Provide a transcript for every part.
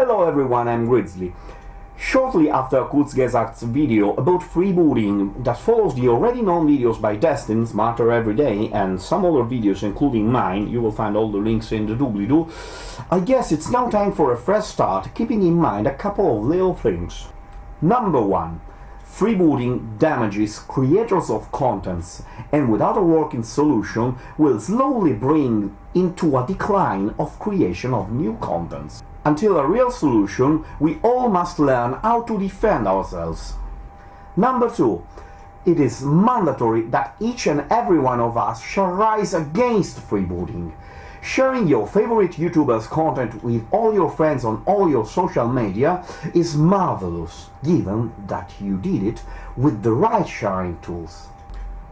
Hello everyone, I'm Grizzly. Shortly after Kurzgesagt's video about freebooting that follows the already known videos by Destin, Smarter Every Day, and some other videos including mine, you will find all the links in the doobly-doo, I guess it's now time for a fresh start, keeping in mind a couple of little things. Number 1. Freebooting damages creators of contents and without a working solution will slowly bring into a decline of creation of new contents. Until a real solution, we all must learn how to defend ourselves. Number 2. It is mandatory that each and every one of us shall rise against freebooting. Sharing your favorite YouTuber's content with all your friends on all your social media is marvelous, given that you did it with the right sharing tools.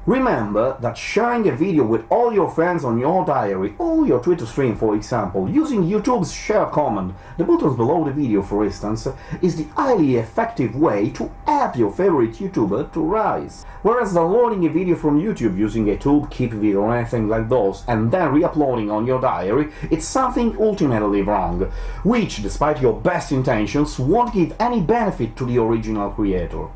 Remember that sharing a video with all your friends on your diary or your Twitter stream, for example, using YouTube's share command, the buttons below the video for instance, is the highly effective way to help your favorite YouTuber to rise. Whereas downloading a video from YouTube using a tube, keep video or anything like those and then re-uploading on your diary, it's something ultimately wrong, which, despite your best intentions, won't give any benefit to the original creator.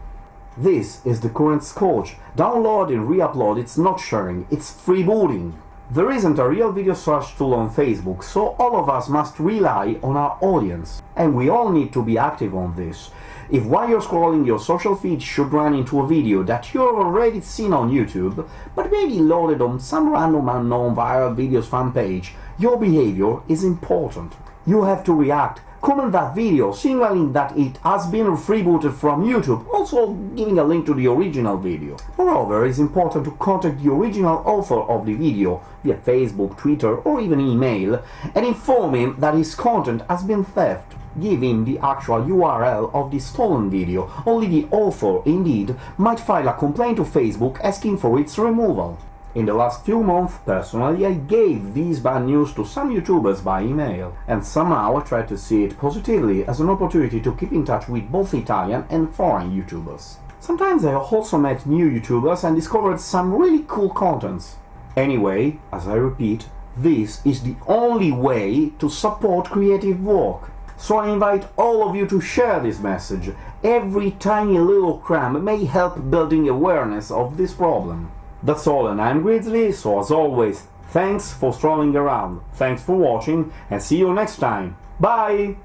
This is the current scourge. Download and re-upload, it's not sharing, it's freebooting. There isn't a real video search tool on Facebook, so all of us must rely on our audience. And we all need to be active on this. If while you're scrolling your social feed should run into a video that you've already seen on YouTube, but maybe loaded on some random unknown viral videos fan page, your behavior is important. You have to react, comment that video, signaling that it has been freebooted from YouTube, also giving a link to the original video. Moreover, it's important to contact the original author of the video via Facebook, Twitter or even email and inform him that his content has been theft. Give him the actual URL of the stolen video, only the author, indeed, might file a complaint to Facebook asking for its removal. In the last few months, personally, I gave these bad news to some YouTubers by email, and somehow I tried to see it positively as an opportunity to keep in touch with both Italian and foreign YouTubers. Sometimes I also met new YouTubers and discovered some really cool contents. Anyway, as I repeat, this is the only way to support creative work. So I invite all of you to share this message. Every tiny little crumb may help building awareness of this problem. That's all and I'm Grizzly, so as always, thanks for strolling around, thanks for watching and see you next time. Bye!